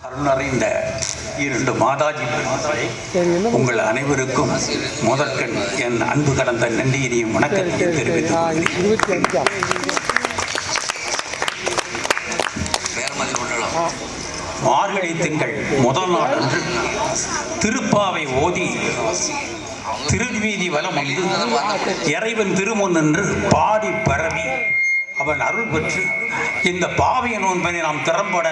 அருணறிந்த இரண்டு மாதாஜி உங்கள் அனைவருக்கும் முதற்கண் என் அன்பு கடந்த நன்றியினையும் வணக்கத்தையும் தெரிவித்துக் மார்கழி திங்கள் முதல் நாள் அன்று திருப்பாவை ஓதி திருவீதி வலம் இறைவன் திருமுன் என்று பாடி பரவி அவன் அருள் பெற்று இந்த பாவிய நோன்பனை நாம் திறம்பட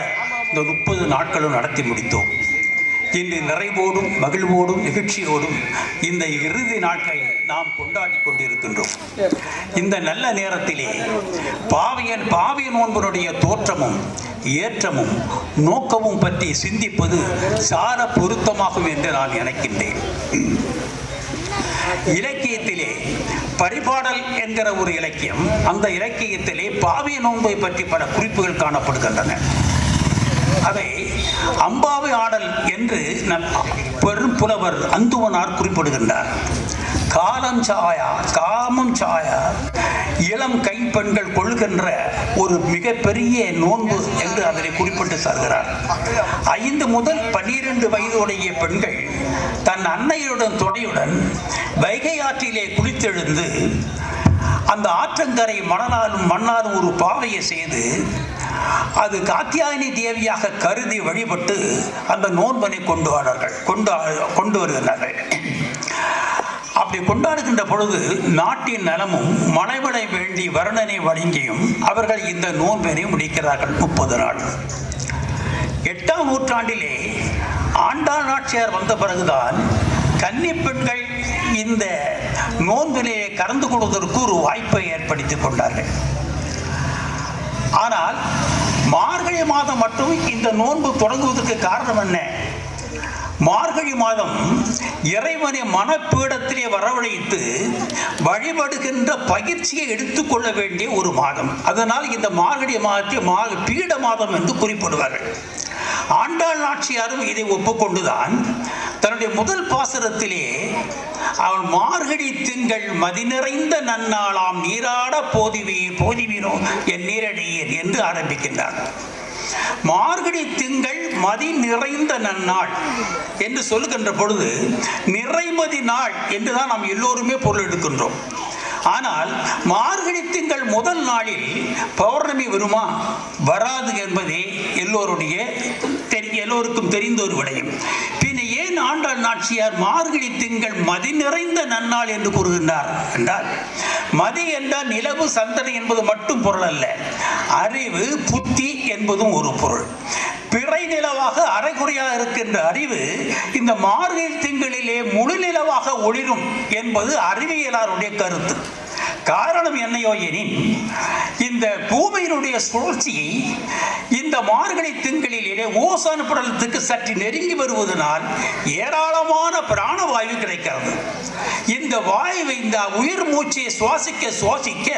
இந்த முப்பது நாட்களும் நடத்தி முடித்தோம். இன்று நிறைவோடும் மகிழ்வோடும் நிகழ்ச்சியோடும் இந்த இறுதி நாட்களை நாம் கொண்டாடி கொண்டிருக்கின்றோம். இந்த நல்ல நேரத்திலே பாவியன் பாவிய நோன்பனுடைய தோற்றமும் ஏற்றமும் நோக்கமும் பற்றி சிந்திப்பது சார பொருத்தமாகும் என்று நான் நினைக்கின்றேன். இலக்கியத்திலே பரிபாடல் என்கிற ஒரு இலக்கியம் அந்த இலக்கியத்திலே பாவிய நோன்பை பற்றி பல குறிப்புகள் காணப்படுகின்றன. அதை அம்பாவை ஆடல் என்று பெரும் புலவர் அந்துவனார் குறிப்பிடுகின்றார். காலம் சாயா காமம் சாயா இளம் கைப்பெண்கள் கொள்கின்ற ஒரு மிகப்பெரிய நோன்பு என்று அதனை குறிப்பிட்டு சொல்கிறார் ஐந்து முதல் பன்னிரண்டு வயதுடைய பெண்கள் தன் அன்னையுடன் துணையுடன் வைகை ஆற்றிலே குளித்தெழுந்து அந்த ஆற்றங்கரை மணலாலும் மண்ணாலும் ஒரு பாவையை செய்து அது காத்தியாயினி தேவியாக கருதி வழிபட்டு அந்த நோன்பனை கொண்டு வரார்கள் கொண்டு கொண்டு வருகிறார்கள் அப்படி கொண்டாடுகின்ற பொழுது நாட்டின் நலமும் மனைவனை வேண்டி வர்ணனை வழங்கியும் அவர்கள் இந்த நோன்பினை முடிக்கிறார்கள் முப்பது நாள். எட்டாம் நூற்றாண்டிலே ஆண்டாள் நாட்சியார் வந்த பிறகுதான் கன்னி பெண்கள் இந்த நோன்பிலே கலந்து கொள்வதற்கு ஒரு வாய்ப்பை ஏற்படுத்திக் கொண்டார்கள். ஆனால் மார்கழி மாதம் மட்டும் இந்த நோன்பு தொடங்குவதற்கு காரணம் என்ன? மார்கழி மாதம் இறைவனை மனப்பீடத்திலே வரவழைத்து வழிபடுகின்ற பயிற்சியை எடுத்துக்கொள்ள வேண்டிய ஒரு மாதம். அதனால் இந்த மார்கழி மாதத்தை மா பீட மாதம் என்று குறிப்பிடுவார்கள். ஆண்டாள் நாச்சியாரும் இதை ஒப்புக்கொண்டுதான் தன்னுடைய முதல் பாசுரத்திலே அவள் மார்கழி திங்கள் மதி நிறைந்த நன்னாளாம் நீராட போதிவே போதிவீரோ என் நீரடியேன் என்று ஆரம்பிக்கின்றார் மார்கழி திங்கள் மதி நிறைந்த நன்னாள் என்று சொல்லுகின்ற பொழுது நிறைமதி நாள் என்றுதான் நாம் எல்லோருமே பொருள் எடுக்கின்றோம். ஆனால் மார்கழி திங்கள் முதல் நாளில் பௌர்ணமி வருமா? வராது என்பதே எல்லோருடைய தெரி எல்லோருக்கும் தெரிந்த ஒரு விடயம். ஏன் ஆண்டாள் நாச்சியார் மார்கழி திங்கள் மதி நிறைந்த நன்னாள் என்று கூறுகின்றார். என்றால் மதி என்றால் நிலவு சந்தனை என்பது மட்டும் பொருள் அல்ல. அறிவு புத்தி என்பதும் ஒரு பொருள். பிறை நிலவாக அரைகுறையாக இருக்கின்ற அறிவு இந்த மார்கழி திங்களிலே முழு நிலவாக ஒளிரும் என்பது அறிவியலாருடைய கருத்து. காரணம் என்னையோ எனின் இந்த பூமியினுடைய சுழற்சியை இந்த மார்கழி திங்களிலே ஓசான் படலத்துக்கு சற்று நெருங்கி வருவதனால் ஏராளமான பிராணவாயு கிடைக்கிறது. இந்த வாயுவை இந்த உயிர் மூச்சையை சுவாசிக்க சுவாசிக்க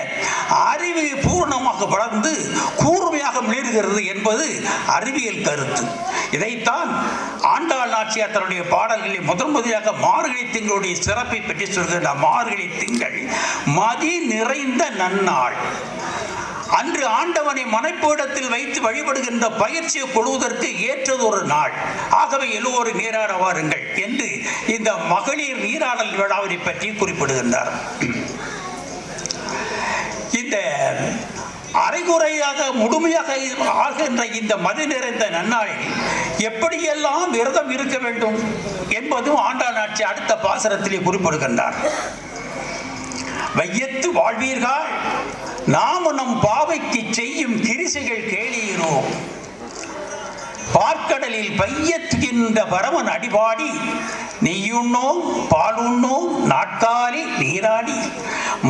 அறிவு பூர்ணமாக வளர்ந்து கூர்மையாக மிளர்கிறது என்பது அறிவியல் கருத்து. இதைத்தான் ஆண்டாள் நாச்சியார் தன்னுடைய பாடல்களில் முதன் முதலாக மார்கழி திங்களுடைய சிறப்பை பற்றி சொல்கின்ற மார்கழி திங்கள் மதி நிறைந்த நன்னாள். அன்று ஆண்டவனை மனைப்பீடத்தில் வைத்து வழிபடுகின்ற பயிற்சியை கொள்வதற்கு ஏற்றது ஒரு நாள். ஆகவே எல்லோரும் நீராட வாருங்கள் என்று இந்த மகளிர் நீராடல் விழாவினை பற்றி குறிப்பிடுகின்றார். இந்த அரைகுறையாக முழுமையாக ஆகின்ற இந்த மதி நிறைந்த நன்னாளில் எப்படியெல்லாம் விரதம் இருக்க வேண்டும் என்பதும் ஆண்டாள் ஆட்சி அடுத்த பாசனத்திலே குறிப்பிடுகின்றார். வையத்து வாழ்வீர்கள் நாம் நம் பாவைக்கு செய்யும் கிரிசைகள் கேளீரோ? பார்க்கடலில் பையத்துகின்ற பரமன் அடிபாடி நெய்யுண்ணோம் பாலுண்ணோம் நாட்காலி நீராடி.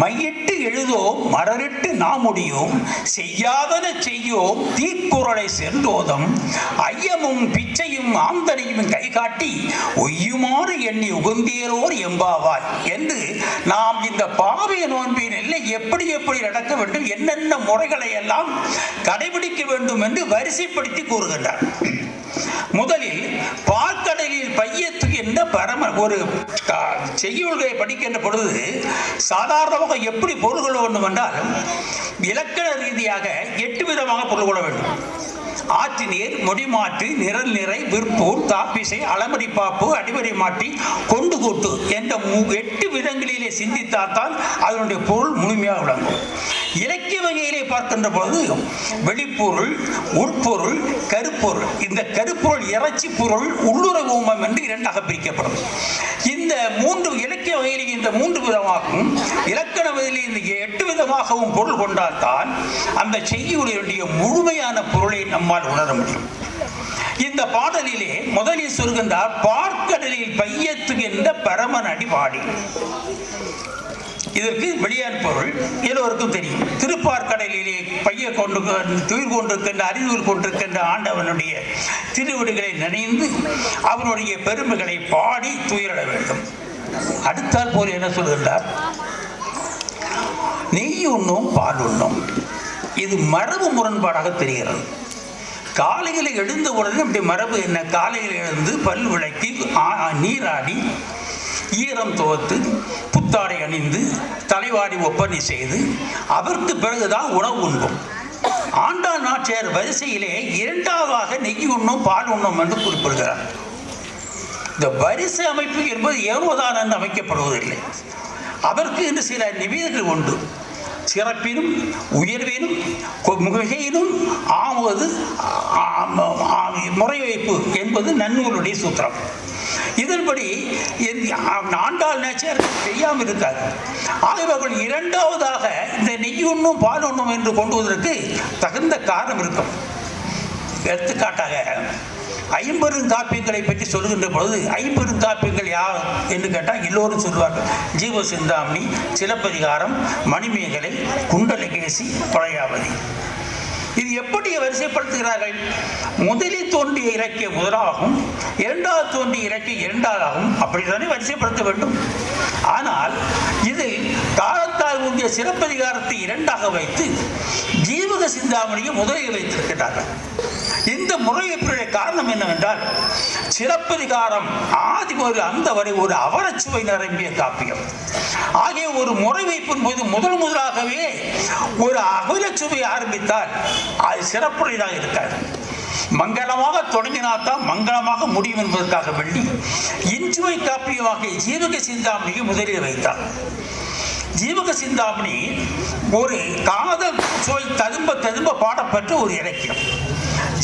மையிட்டு எழுதோம் மரரிட்டு நாமுடியோம் செய்யாதன செய்யோம் தீக்குறளை சென்றோதம். ஐயமும் பிச்சையும் ஆந்தனையும் கை காட்டி ஒய்யுமாறு எண்ணி உகுந்தேரோர் எம்பாவாய் என்று நாம் இந்த பாவிய நோன்பின் எல்லை எப்படி எப்படி நடக்க வேண்டும் என்னென்ன முறைகளை எல்லாம் கடைபிடிக்க வேண்டும் என்று வரிசைப்படுத்தி கூறுகின்றார். முதலில் பார்க்கடலில் பையத்து எந்த பரம ஒரு செய்யுள்களை படிக்கின்ற பொழுது சாதாரணமாக எப்படி பொருள் கொள்ள வேண்டும் என்றால் இலக்கண ரீதியாக எட்டு விதமாக பொருள் கொள்ள வேண்டும். ஆற்று நீர் முடிமாற்று நிரல் நிறை விற்பூர் தாப்பிசை அளமடி பாப்பு அடிவரை மாட்டி கொண்டு கூட்டு என்ற மு- எட்டு விதங்களிலே சிந்தித்தால்தான் அதனுடைய பொருள் முழுமையாக விளங்கும். இலக்கிய வகையிலே பார்க்கின்ற பொழுது வெளிப்பொருள் உட்பொருள் கருப்பொருள். இந்த கருப்பொருள் இறைச்சி பொருள் உள்ளுறவு ஊமம் என்று இரண்டாக பிரிக்கப்படும். இந்த மூன்று இலக்கிய வகையிலே இந்த மூன்று விதமாகவும் இலக்கண வகையிலே இந்த எட்டு விதமாகவும் பொருள் கொண்டால்தான் அந்த செய்யுடைய முழுமையான பொருளை நம்மால் உணர முடியும். இந்த பாடலிலே முதலில் சொல்கின்றார் பார்க்கடலில் பையத்துகின்ற பரமன் அடி பாடி இதற்கு வெளியான் எல்லோருக்கும் தெரியும். திருப்பார்கடலிலே பைய கொண்டு துயிர் கொண்டிருக்கின்ற அறிவுர் கொண்டிருக்கின்ற ஆண்டவனுடைய திருவிடுகளை நினைந்து அவனுடைய பெருமைகளை பாடி துயிரிட வேண்டும். அடுத்தால் போல் என்ன சொல்கின்றார் நெய் உண்ணும் பால் உண்ணும். இது மரபு முரண்பாடாக தெரிகிறது. காலையில் எழுந்த உடனே இப்படி மரபு என்ன? காலையில் எழுந்து பல் விளக்கி நீராடி ஈரம் துவத்து புத்தாடை அணிந்து தலைவாடி ஒப்பனை செய்து அதற்கு பிறகுதான் உணவு உண்போம். ஆண்டாள் நாச்சியார் வரிசையிலே இரண்டாவதாக நெய் உண்ணும் பால் உண்ணும் என்று குறிப்பிடுகிறார். இந்த வரிசை அமைப்பு என்பது ஏனோதான் என்று அமைக்கப்படுவதில்லை. அதற்கு என்று சில நிவேதங்கள் உண்டு. சிறப்பினும் உயர்வினும் கொ- மிகையினும் ஆவது முறை வைப்பு என்பது நன்னூலுடைய சூத்திரம். இதன்படி இந்த ஆண்டாள் நேச்சர் தெரியாமல் இருக்காது ஆகியவர்கள் இரண்டாவதாக இந்த நெய் ஒன்றும் பால் ஒன்றும் என்று கொண்டு வருவதற்கு தகுந்த காரணம் இருக்கும். எடுத்துக்காட்டாக ஐம்பெரும் காப்பியங்களை பற்றி சொல்லுகின்ற பொழுது ஐம்பெரும் காப்பியங்கள் யார் என்று கேட்டால் எல்லோரும் சொல்வார்கள். ஜீவ சிந்தாமணி சிலப்பதிகாரம் மணிமேகலை குண்டலகேசி பழையாவதி இது எப்படி வரிசைப்படுத்துகிறார்கள்? முதலில் தோன்றிய இலக்கிய முதலாகும் இரண்டாவது தோன்றிய இலக்கிய இரண்டாவதாகவும் அப்படித்தானே வரிசைப்படுத்த வேண்டும்? ஆனால் இதில் காலத்தால் உண்டிய சிறப்பதிகாரத்தை இரண்டாக வைத்து ஜீவக சிந்தாமணியை முதலில் வைத்திருக்கிறார்கள் இந்த முறையீட்டுடைய காரணம் என்னவென்றால் சிறப்பதிகாரம் ஆதி முதல் அந்த வரை ஒரு அவரச்சுவை நிரம்பிய காப்பியம். ஆகிய ஒரு முறை வைப்பின் போது முதல் முதலாகவே ஒரு அகலச்சுவை ஆரம்பித்தால் அது சிறப்புடையதாக இருக்காது. மங்களமாக தொடங்கினால்தான் மங்களமாக முடியும் என்பதற்காக வெள்ளி இன்சுவை காப்பியமாக ஜீவக சிந்தாமணியை முதலில் வைத்தார். ஜீவக சிந்தாமணி ஒரு காதல் சுவை ததும்ப ததும்ப பாடப்பட்ட ஒரு இலக்கியம்.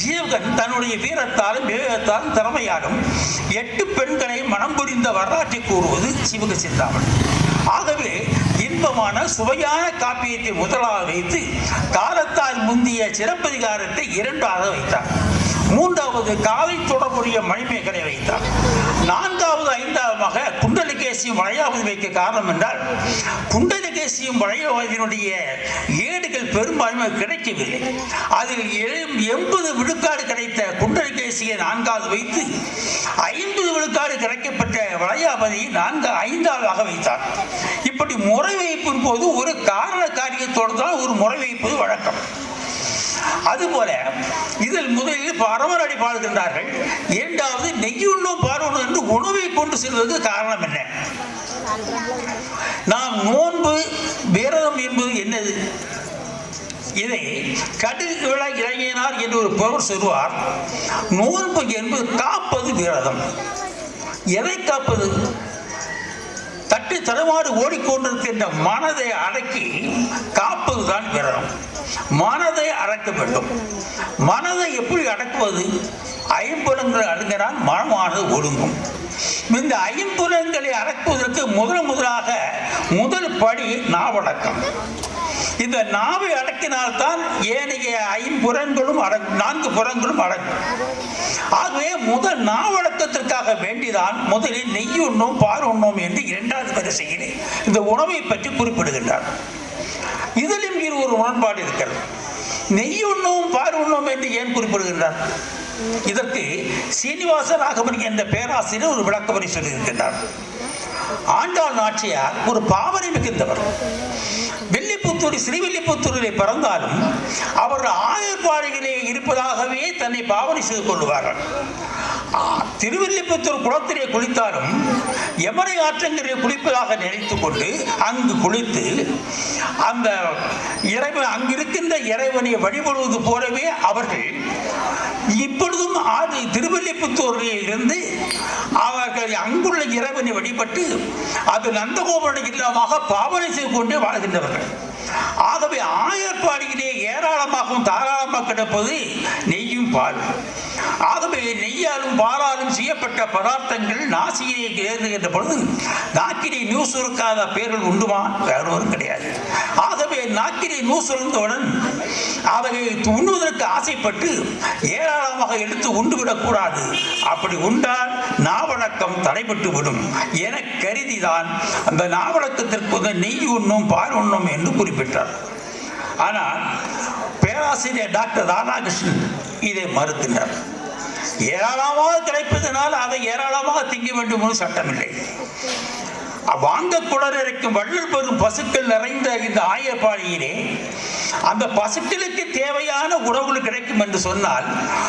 ஜீவகன் தன்னுடைய வீரத்தாலும் விவேகத்தாலும் திறமையாலும் எட்டு பெண்களை மனம் புரிந்த வரலாற்றை கூறுவது சிவக சிந்தாமணி. ஆகவே இன்பமான சுவையான காப்பியத்தை முதலாக வைத்து காலத்தால் முந்திய சிறப்பதிகாரத்தை இரண்டாக வைத்தார். மூன்றாவது காலை தொடர்புடைய மணிமேகலை வைத்தார். நான்காவது ஐந்தாவதாக குண்டலகேசியும் வளையாபதி வைக்க காரணம் என்றால் குண்டலகேசியும் வளையாபதியினுடைய ஏடுகள் பெரும்பான்மை கிடைக்கவில்லை. அதில் எழு- எண்பது விழுக்காடு கிடைத்த குண்டலகேசியை நான்காவது வைத்து ஐம்பது விழுக்காடு கிடைக்கப்பட்ட வளையாபதியை நான்கு ஐந்தாவதாக வைத்தார். இப்படி முறை வைப்பின் போது ஒரு காரண காரியத்தோடு தான் ஒரு முறை வைப்பது வழக்கம். அதுபோல இதில் முதலில் பரமரடி பாடுகின்றார்கள். இரண்டாவது நெய்யுண்ணும் பாடுவது என்று உணவை கொண்டு செல்வதற்கு காரணம் என்ன? நாம் நோன்பு விரதம் என்பது என்னது? இதை கட்டிற்கு விழா இறங்கினார் என்று ஒரு பொருள் சொல்வார் நோன்பு என்பது காப்பது விரதம் எதை காப்பது? தட்டு தடுமாறு ஓடிக்கொண்டிருக்கின்ற மனதை அடக்கி காப்பதுதான் விரதம் மனதை அடக்க வேண்டும். மனதை எப்படி அடக்குவது? ஐம்புலங்கள் அடங்கினால் மனமானது ஒடுங்கும். இந்த ஐம்புலங்களை அடக்குவதற்கு முதல் முதலாக முதல் படி நாவடக்கம். இந்த நாவை அடக்கினால்தான் ஏனைய ஐம்புறங்களும் அடங்கும் நான்கு புறங்களும் அடங்கும். ஆகவே முதல் நாவடக்கத்திற்காக வேண்டிதான் முதலில் நெய் உண்ணும் பால் உண்ணும் என்று இரண்டாவது வரிசையிலே இந்த உணவை பற்றி குறிப்பிடுகின்றார். இதிலும் இரு ஒரு உடன்பாடு இருக்கிறது. நெய் உண்ணும் பால் உண்ணும் என்று ஏன் குறிப்பிடுகின்றார்? இதற்கு சீனிவாச ராகவன் என்ற பேராசிரியர் ஒரு விளக்கமறை சொல்லியிருக்கின்றார். ஆண்டாள் நாச்சியார் ஒரு பாவனை மிகுந்தவர். வெள்ளிப்புத்தூர் ஸ்ரீவில்லிபுத்தூரிலே பிறந்தாலும் ஆயுள் ஆயர்பாடிகளே இருப்பதாகவே தன்னை பாவனை செய்து கொள்வார்கள் திருவில்லிபுத்தூர் குளத்திலே குளித்தாலும் யமனை ஆற்றங்கரை குளிப்பதாக நினைத்து கொண்டு அங்கு குளித்து அந்த இறைவன் அங்கிருக்கின்ற இறைவனை வழிபடுவது போலவே அவர்கள் இப்பொழுதும் ஆதி திருவல்லிபுத்தூரில் இருந்து அவர்கள் அங்குள்ள இறைவனை வழிபட்டு அது நந்தகோபுர இல்லமாக பாவனை செய்து கொண்டே வாழ்கின்றவர்கள். ஆகவே ஆயர்பாடியிலே ஏராளமாகவும் தாராளமாக கிடப்பது நெய்யும் பாலும் ஆகவே நெய்யாலும் பாலாலும் செய்யப்பட்ட பதார்த்தங்கள் நாசியிலே ஏறுகின்ற பொழுது நாக்கினை நியூ இருக்காத பேர்கள் உண்டுமா? வேறொரு கிடையாது. ஆகவே நாக்கினை நியூ இருந்தவுடன் அவை உண்ணுவதற்கு ஆசைப்பட்டு ஏராளமாக எடுத்து உண்டு விடக்கூடாது அப்படி உண்டால் நாவழக்கம் தடைபட்டு விடும். என கருதிதான் அந்த நாவழக்கத்திற்கு நெய் உண்ணும் பால் உண்ணும் என்று குறிப்பிட்டார். ஆனால் பேராசிரியர் டாக்டர் ராதாகிருஷ்ணன் இதை மறுத்தினார் ஏராளமாக கிடைப்பதனால் அதை ஏராளமாக திங்க வேண்டும் சட்டமில்லை. வாங்க குளரிக்கும் வள்ளல் பெரும் பசுக்கள் நிறைந்த இந்த ஆயப்பாடியிலே அந்த பசுக்களுக்கு தேவையான உணவுகள் கிடைக்கும் என்று சொன்னால்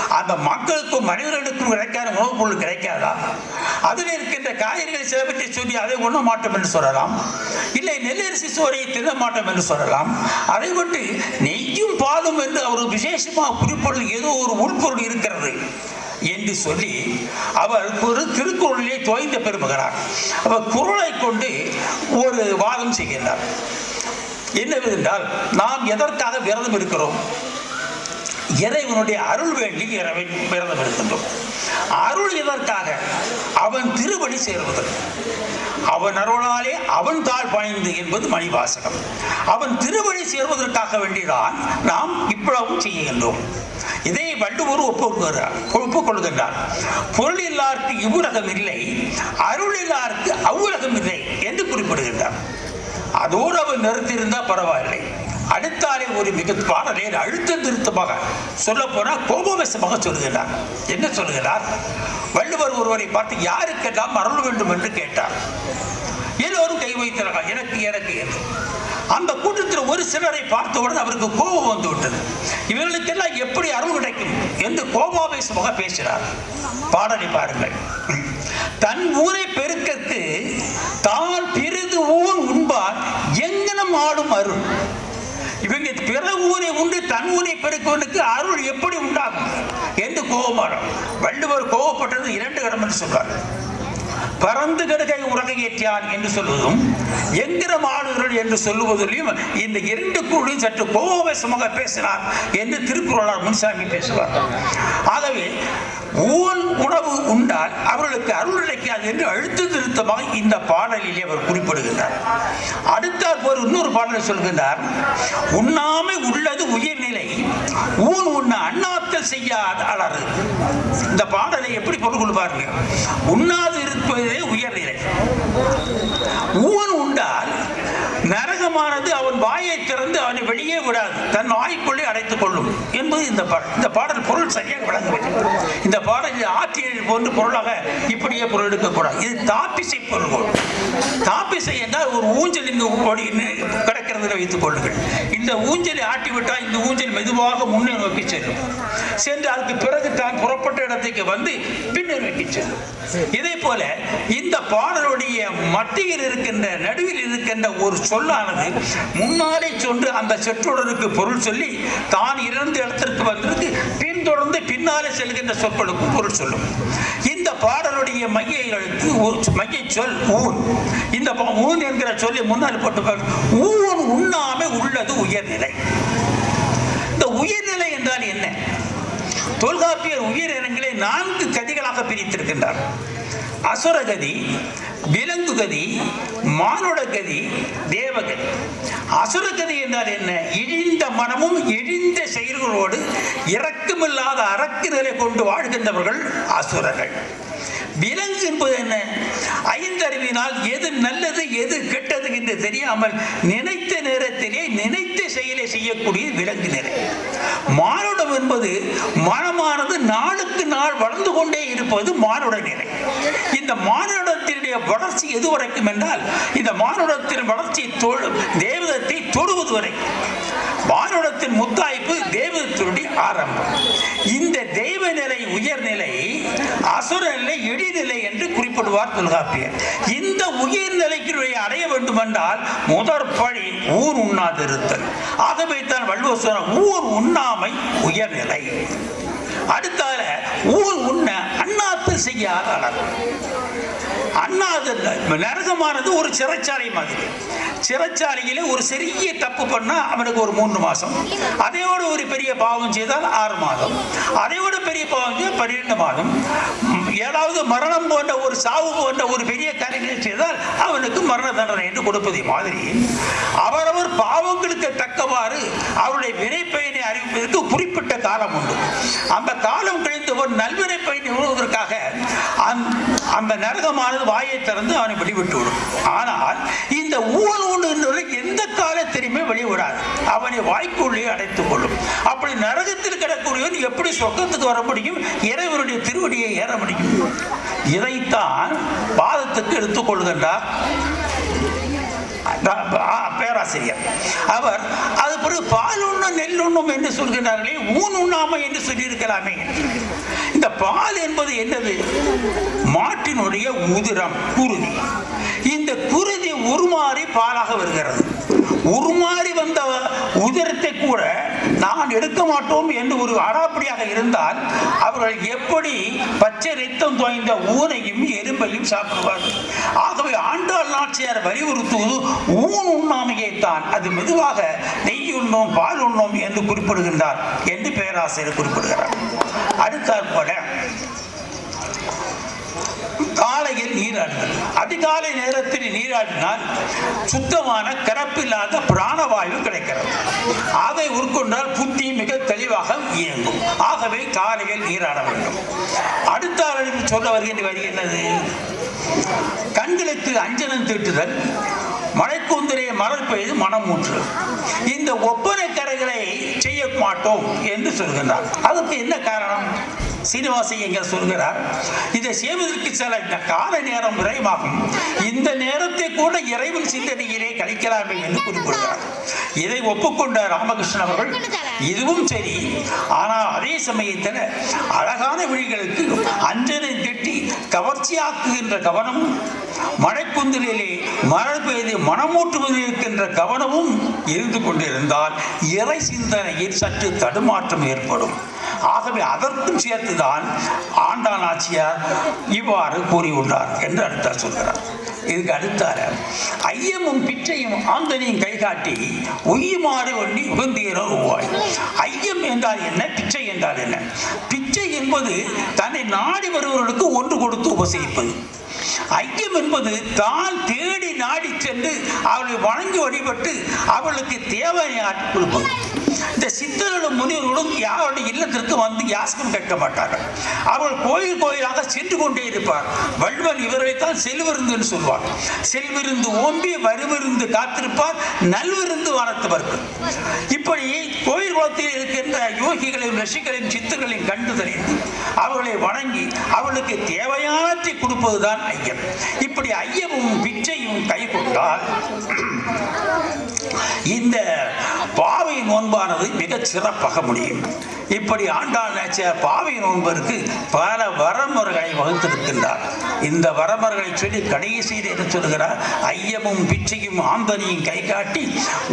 அந்த மக்களுக்கும் மனிதர்களுக்கும் கிடைக்காத உணவுப் பொருள் கிடைக்காதா? அதில் இருக்கின்ற காய்கறிகள் சிலவற்றை சொல்லி அதை உண்ண மாட்டோம் என்று சொல்லலாம். இல்லை நெல்லரிசி சோறை தின்ன மாட்டோம் என்று சொல்லலாம். அதை விட்டு நெய்யும் பாலும் என்று அவர் விசேஷமாக குறிப்பொருள் ஏதோ ஒரு உள்பொருள் இருக்கிறது. என்று சொல்லி அவர் ஒரு திருக்குறளிலே தோய்ந்த பெருமகனார். அவர் குரலை கொண்டு ஒரு வாதம் செய்கின்றார். என்னவென்றால் நாம் எதற்காக விரதம் இருக்கிறோம்? இறைவனுடைய அருள் வேண்டி இறைவை விரதம் இருக்கின்றோம்? அருள் எதற்காக? அவன் திருவடி சேர்வதற்கு அவன் அருளாலே அவன் தாழ் பாய்ந்து என்பது மணிவாசகம். அவன் திருவழி சேர்வதற்காக வேண்டிதான் நாம் இவ்வளவும் செய்கின்றோம். இதை வள்ளுவர் ஒப்புக்கொள்கிறார் ஒப்புக்கொள்கின்றார். பொருள் இல்லாருக்கு இவ்வுலகம் இல்லை அருள் இல்லாருக்கு அவ்வுலகம் இல்லை என்று குறிப்பிடுகின்றார். அதோடு அவர் நிறுத்தியிருந்தால் பரவாயில்லை. அடுத்தாலே ஒரு மிக பாடலை அழுத்த திருத்தமாக சொல்ல போனால் கோபவசமாக சொல்கிறார் என்ன சொல்கிறார் வள்ளுவர் ஒருவரை பார்த்து யாருக்கெல்லாம் அருள் வேண்டும் என்று கேட்டார்? எல்லோரும் கை வைத்தார்கள் எனக்கு எனக்கு என்று. அந்த கூட்டத்தில் ஒரு சிலரை பார்த்தவுடன் அவருக்கு கோபம் வந்து விட்டது. இவர்களுக்கெல்லாம் எப்படி அருள் கிடைக்கும் என்று கோபாவேசமாக பேசினார். பாடலை பாருங்கள். தன் ஊரை பெருக்கத்து தான் பிரிது ஊர் உண்பார் எங்கனம் ஆடும் அருள். இவங்க பிற ஊரை உண்டு தன் ஊரை பெருக்கவனுக்கு அருள் எப்படி உண்டாகும்? என்று கோபமாடும் வள்ளுவர் கோபப்பட்டது இரண்டு கடம் என்று சொல்றார் பறந்து கடுகை உலகை ஏற்றியான் என்று சொல்வதும் எங்கிற மாடுகள் என்று சொல்லுவதிலும் இந்த இரண்டு குழுவும் சற்று கோபவேசமாக பேசினார் என்று திருக்குறளார் முன்சாமி பேசுவார். ஆகவே ஊன் உணவு உண்டால் அவர்களுக்கு அருள் கிடைக்காது என்று அழுத்து திருத்தமாக இந்த பாடலிலே அவர் குறிப்பிடுகின்றார். அடுத்தார் போர் இன்னொரு பாடலை சொல்கின்றார் உண்ணாமை உள்ளது உயர்நிலை ஊன் உண்ண அண்ணாத்தல் செய்யாத அலறு. இந்த பாடலை எப்படி பொருள் கொள்வார்கள் உண்ணாது இருப்பதே உயர்நிலை. ஊன் உண்டால் நரகமானது அவன் வாயை திறந்து அவனை வெளியே விடாது. தன் வாய்க்குள்ளே அடைத்துக் கொள்ளும் என்பது இந்த பாடல் இந்த பாடல் பொருள் சரியாக விளங்கவில்லை இந்த பாடலில் ஆற்றியல் போன்று பொருளாக இப்படியே பொருள் எடுக்கக்கூடாது. இது தாப்பிசை பொருள் தாப்பிசை என்றால் ஒரு ஊஞ்சல் இங்கு கிடக்கிறது வைத்துக் கொள்ளுங்கள். இந்த ஊஞ்சலை ஆட்டி விட்டால் இந்த ஊஞ்சல் மெதுவாக முன்னே நோக்கி செல்லும். சென்று அதுக்கு பிறகு தான் புறப்பட்ட இடத்துக்கு வந்து பின்னர் நோக்கி செல்லும். இதே போல இந்த பாடலுடைய மத்தியில் இருக்கின்ற நடுவில் இருக்கின்ற ஒரு சொல்லானது முன்னாலே சொன்று அந்த சொற்றொடருக்கு பொருள் சொல்லி தான் இருந்த இடத்திற்கு வந்திருக்கு பின்தொடர்ந்து பின்னாலே செல்கின்ற சொற்களுக்கும் பொருள் சொல்லும். இந்த பாடலுடைய மைய எழுத்து ஒரு மைய சொல் ஊன். இந்த ஊன் என்கிற சொல்லி முன்னால் போட்டு ஊன் உண்ணாமை உள்ளது உயர்நிலை. இந்த உயர்நிலை என்றால் என்ன? தொல்காப்பியர் உயிரினங்களை நான்கு கதிகளாக பிரித்திருக்கின்றார். அசுரகதி விலங்குகதி மானுடகதி தேவகதி. அசுரகதி என்றால் என்ன? இழிந்த மனமும் இழிந்த செயல்களோடு இரக்கமில்லாத அரக்கு நிலை கொண்டு வாழ்கின்றவர்கள் அசுரர்கள். விலங்கு என்பது என்ன? ஐந்தறிவினால் எது நல்லது எது கெட்டது என்று தெரியாமல் நினைத்த நேரத்திலே நினைத்த செயலை செய்யக்கூடிய விலங்கு நிலை மானுடம் என்பது மனமானது நாளுக்கு நாள் வளர்ந்து கொண்டே இருப்பது மானுட நிலை இந்த மானுடத்தினுடைய வளர்ச்சி எது வரைக்கும் என்றால் இந்த மானுடத்தின் வளர்ச்சி தொழு- தேவதத்தை தொடுவது வரைக்கும் மானுடத்தின் முத்தாய்ப்பு தேவதத்தினுடைய ஆரம்பம். இந்த தெய்வ நிலை உயர்நிலை அசுர நிலை இடிநிலை என்று குறிப்பிடுவார் தொல்காப்பியர். இந்த உயர்நிலைக்கு அடைய வேண்டுமென்றால் முதற் பழி ஊர் உண்ணாதிருத்தல். ஆகவே தான் வள்ளுவர் சொன்ன ஊர் உண்ணாமை உயர்நிலை. அடுத்தால ஊர் உண்ண அண்ணாத்து செய்யாத அளவு அண்ணாது நரகமானது ஒரு சிறைச்சாலை மாதிரி. சிறைச்சாலையில ஒரு சிறிய தப்பு பண்ணா அவனுக்கு ஒரு மூன்று மாசம். அதையோட ஒரு பெரிய பாவம் செய்தால் ஆறு மாதம். அதையோட பெரிய பாவம் செய்தால் பன்னிரெண்டு மாதம். ஏழாவது மரணம் போன்ற ஒரு சாவு போன்ற ஒரு பெரிய காரியங்களை செய்தால் அவனுக்கு மரண தண்டனை என்று கொடுப்பதை மாதிரி. அவரவர் பாவங்களுக்கு தக்கவாறு அவருடைய வினைப்பயனை அறிவிப்பதற்கு குறிப்பிட்ட காலம் உண்டு. அந்த காலம் கழிந்தவர் நல்வினை பயனை உழுவதற்காக அந்த- அந்த நரகமானது வாயை திறந்து அவனை வெளிவிட்டு விடும் ஆனால் இந்த ஊழல் ஒன்று எந்த காலத்திலுமே வெளிவிடாது. அவனை வாய்க்குள்ளே அடைத்துக் கொள்ளும். அப்படி நரகத்தில் கிடக்கூடியவன் எப்படி சொர்க்கத்துக்கு வர முடியும்? இறைவனுடைய திருவடியை ஏற முடியும். இதைத்தான் பாதத்துக்கு எடுத்துக் கொள்கின்றார். பேராசிரியர். அவர் அது பிறகு பால் உண்ணும் நெல் உண்ணும் என்று சொல்கிறார்களே ஊன் உண்ணாமை என்று சொல்லியிருக்கலாமே. இந்த பால் என்பது என்னது? மாட்டினுடைய உதிரம் குருதி. இந்த குருதி உருமாறி பாலாக வருகிறது. உருமாறி வந்த உதிரத்தை கூட நான் எடுக்க மாட்டோம் என்று ஒரு அடாப்படியாக இருந்தால் அவர்கள் எப்படி பச்சை ரத்தம் தோய்ந்த ஊனையும் எறும்பையும் சாப்பிடுவார்கள்? ஆகவே ஆண்டாள் நாச்சியார் வலியுறுத்துவது ஊன் உண்ணாமையை தான். அது மெதுவாக நெய் உண்ணோம் பால் உண்ணோம் என்று குறிப்பிடுகின்றார். என்று பேராசிரியர் குறிப்பிடுகிறார். அடுத்தாற்பட காலையில் நீராடுங்கள் அதிகாலை நேரத்தில் நீராடினால் சுத்தமான கரப்பில்லாத பிராணவாயு கிடைக்கிறது. அதை உட்கொண்டால் புத்தி மிக தெளிவாக இயங்கும். ஆகவே காலையில் நீராட வேண்டும். அடுத்த அளவில் சொல்ல வருகின்ற வரி என்னது? கண்களுக்கு அஞ்சனம் தீட்டுதல் மழைக்கூந்தலை மலர் பெய்து மனமூற்று இந்த ஒப்பனை கரைகளை செய்ய மாட்டோம் என்று சொல்கின்றார். அதுக்கு என்ன காரணம்? சீனிவாசி எங்க சொல்கிறார் இதை செய்வதற்கு சில இந்த கால நேரம் விரைவாகும். இந்த நேரத்தை கூட இறைவன் சிந்தனையிலே கழிக்கலாமே என்று குறிப்பிடுகிறார் இதை ஒப்புக்கொண்ட ராமகிருஷ்ணன் அவர்கள். இதுவும் சரி. ஆனால் அதே சமயத்தில் அழகான விழிகளுக்கு அஞ்சனை திட்டி கவர்ச்சியாக்குகின்ற கவனமும் மழைக்குந்திலே மழை பெய்து மனமூட்டுவதில் இருக்கின்ற கவனமும் இருந்து கொண்டிருந்தால் இறை சிந்தனையில் சற்று தடுமாற்றம் ஏற்படும். ஆகவே அதற்கும் சேர்த்துதான் ஆண்டான் ஆட்சியார் இவ்வாறு கூறியுள்ளார் என்று அடுத்தார் சொல்கிறார். இதுக்கு அடுத்தார ஐயமும் பிச்சையும் ஆந்தனையும் கை காட்டி உய்யுமாறு ஒண்ணி உகந்தீரோ உவாய். ஐயம் என்றால் என்ன? பிச்சை என்றால் என்ன? பிச்சை என்பது தன்னை நாடி வருபவர்களுக்கு ஒன்று கொடுத்து உபசரிப்பது. ஐயம் என்பது தான் தேடி நாடி சென்று அவளை வணங்கி வழிபட்டு அவளுக்கு தேவையான கொடுப்பது இந்த சித்தர்களும் முனிவர்களும் யாருடைய இல்லத்திற்கு வந்து யாசகம் கேட்க மாட்டார்கள். அவள் கோயில் கோயிலாக சென்று கொண்டே இருப்பார். வள்ளுவர் இவரைத்தான் செல்விருந்துன்னு சொல்வார். செல்விருந்து ஓம்பி வருவிருந்து காத்திருப்பார். நல்விருந்து வானத்தவர்கள் இப்படி கோயில் குளத்தில் இருக்கின்ற யோகிகளையும் ரிஷிகளையும் சித்தர்களையும் கண்டு தெரிந்து அவர்களை வணங்கி அவளுக்கு தேவையானத்தை கொடுப்பதுதான் ஐயம். இப்படி ஐயமும் பிச்சையும் கை கொண்டால் இந்த பாவை நோன்பானது மிகச் சிறப்பாக முடியும். இப்படி ஆண்டாள் நாச்சியார் பாவை நோன்பருக்கு பல வரமுறைகளை வகுத்திருக்கின்றார். இந்த வரமுறைகளை சொல்லி கடைசியில் என்ன சொல்கிறார் ஐயமும் பிச்சையும் ஆம்பனியும் கை காட்டி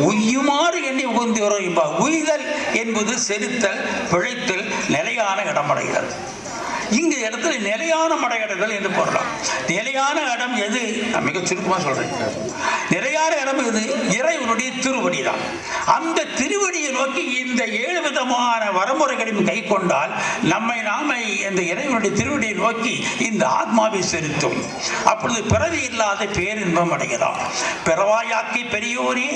உய்யுமாறு எண்ணி உகந்து வரும் என்பார் உய்தல் என்பது செலுத்தல் பிழைத்தல் நிலையான இடமடைகிறது இங்க இடத்துல நிலையான மடையடைதல் என்று போடலாம். நிலையான இடம் எது? நான் மிக சுருக்கமாக சொல்றேன். நிலையான இடம் எது? இறைவனுடைய திருவடி தான் அந்த திருவடியை நோக்கி இந்த ஏழு விதமான வரமுறைகளையும் கை கொண்டால் நம்மை நாமை இந்த இறைவனுடைய திருவடியை நோக்கி இந்த ஆத்மாவை செலுத்தும். அப்பொழுது பிறவி இல்லாத பேரின்பம் அடைகிறோம் பிறவாயாக்கி பெரியோரே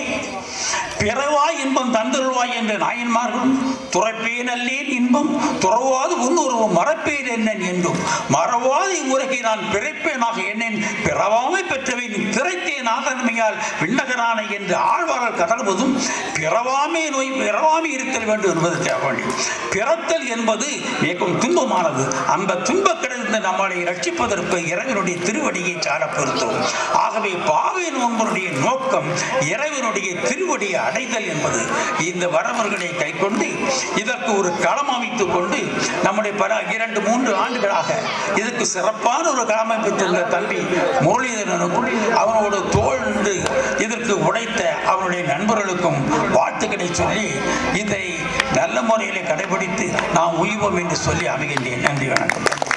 பிறவாய் இன்பம் தந்தருவாய் என்ற நாயன்மார்களும் துறப்பேன் அல்லேன் இன்பம் துறவாது உன்னுருவம் மறப்பேன் என்று என்னன் என்றும் மறவாத இவ்வுலகை நான் பிறப்பேனாக என்னேன்? பிறவாமை பெற்றவை நீ திரைத்தேன் ஆதன்மையால் விண்ணகரான என்று ஆழ்வார்கள் கதழ்வதும் பிறவாமை நோய் பிறவாமை இருத்தல் வேண்டும் என்பதற்காக வேண்டி பிறத்தல் என்பது மிகவும் துன்பமானது. அந்த துன்பக் நம்மளை ரட்சிப்பதற்கு இறைவனுடைய திருவடியை சாட பொருத்தோம். ஆகவே பாவை நோன்பனுடைய நோக்கம் இறைவனுடைய திருவடியை அடைதல் என்பது. இந்த வரவர்களை கைக்கொண்டு இதற்கு ஒரு களம் அமைத்துக் கொண்டு நம்முடைய பல இரண்டு மூன்று ஆண்டுகளாக இதற்கு சிறப்பான ஒரு களம் அமைத்திருந்த தம்பி முரளிதரனுக்கும் அவனோட தோழ்ந்து இதற்கு உடைத்த அவனுடைய நண்பர்களுக்கும் வாழ்த்துக்களை சொல்லி இதை நல்ல முறையில் கடைபிடித்து நாம் உய்வோம் என்று சொல்லி அமைகின்றேன். நன்றி வணக்கம்.